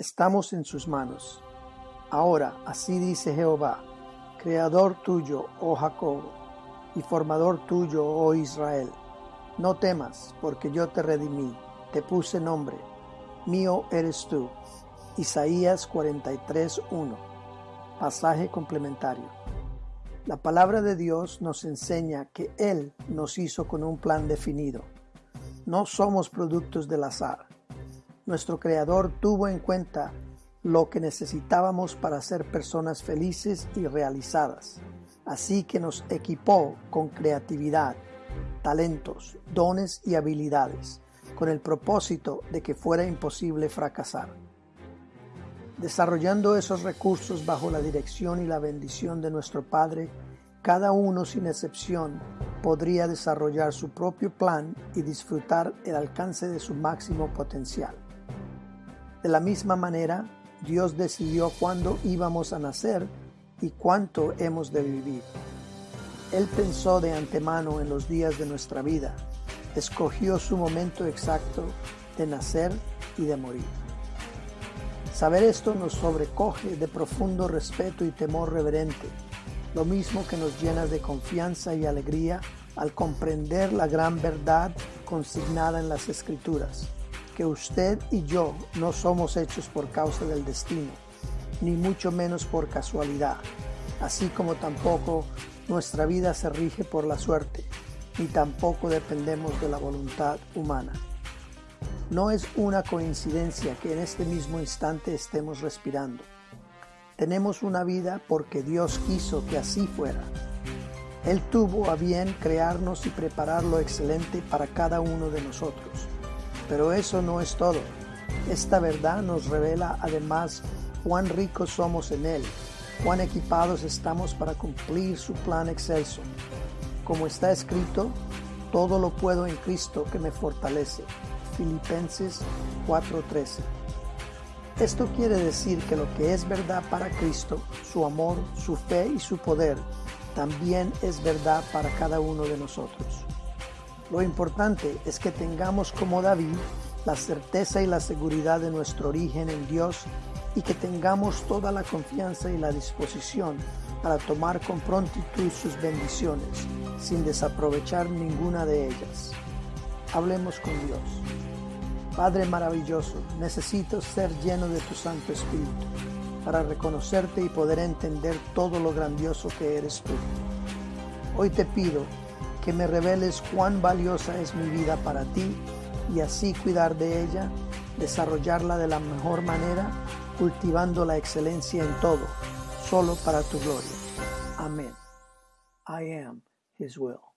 estamos en sus manos. Ahora, así dice Jehová, Creador tuyo, oh Jacob, y formador tuyo, oh Israel. No temas, porque yo te redimí, te puse nombre, mío eres tú. Isaías 43.1 Pasaje complementario. La palabra de Dios nos enseña que Él nos hizo con un plan definido. No somos productos del azar. Nuestro Creador tuvo en cuenta lo que necesitábamos para ser personas felices y realizadas. Así que nos equipó con creatividad, talentos, dones y habilidades, con el propósito de que fuera imposible fracasar. Desarrollando esos recursos bajo la dirección y la bendición de nuestro Padre, cada uno sin excepción podría desarrollar su propio plan y disfrutar el alcance de su máximo potencial. De la misma manera, Dios decidió cuándo íbamos a nacer y cuánto hemos de vivir. Él pensó de antemano en los días de nuestra vida, escogió su momento exacto de nacer y de morir. Saber esto nos sobrecoge de profundo respeto y temor reverente, lo mismo que nos llena de confianza y alegría al comprender la gran verdad consignada en las Escrituras que usted y yo no somos hechos por causa del destino, ni mucho menos por casualidad, así como tampoco nuestra vida se rige por la suerte, ni tampoco dependemos de la voluntad humana. No es una coincidencia que en este mismo instante estemos respirando. Tenemos una vida porque Dios quiso que así fuera. Él tuvo a bien crearnos y preparar lo excelente para cada uno de nosotros. Pero eso no es todo. Esta verdad nos revela además cuán ricos somos en Él, cuán equipados estamos para cumplir su plan excelso. Como está escrito, todo lo puedo en Cristo que me fortalece. Filipenses 4:13. Esto quiere decir que lo que es verdad para Cristo, su amor, su fe y su poder, también es verdad para cada uno de nosotros. Lo importante es que tengamos como David la certeza y la seguridad de nuestro origen en Dios y que tengamos toda la confianza y la disposición para tomar con prontitud sus bendiciones sin desaprovechar ninguna de ellas. Hablemos con Dios. Padre maravilloso, necesito ser lleno de tu Santo Espíritu para reconocerte y poder entender todo lo grandioso que eres tú. Hoy te pido que me reveles cuán valiosa es mi vida para ti y así cuidar de ella, desarrollarla de la mejor manera, cultivando la excelencia en todo, solo para tu gloria. Amén. I am His will.